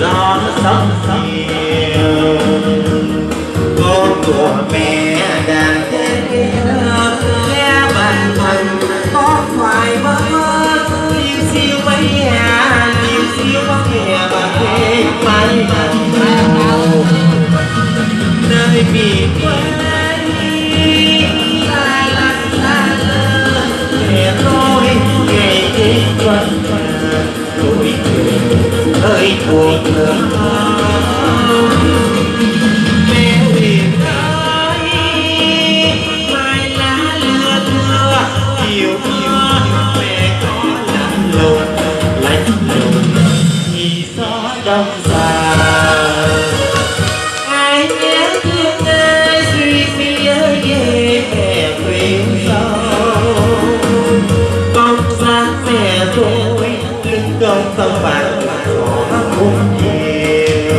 còn do nó sống nhiều con của mẹ đang thế nghe bản thân có phải mơ liêu siêu mấy nhà liêu siêu có kẻ và thế mãi nơi miền tuổi cười ơi cuộc đời mẹ liền ơi mai lá lưa thưa chiều mưa mẹ có lạnh lùng lạnh lùng thì gió đông già ai nhớ tâm bạn, có không nhiều.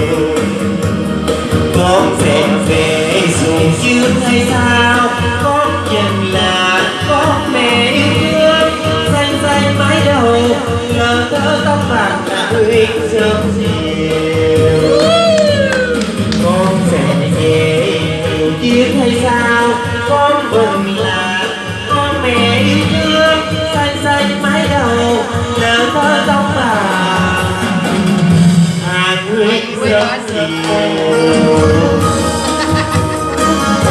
Con sẽ về dù chưa hay sao con nhận là con mẹ yêu thương. Xanh xanh mái đầu, là thơ tóc bạc đã uyên sớm chiều con sẽ về dù chưa hay sao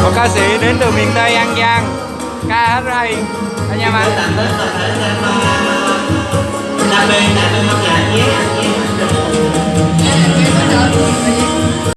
một ca sĩ đến từ miền tây an giang. Ca hát hay anh em anh đặc biệt đặc biệt nhạc nhé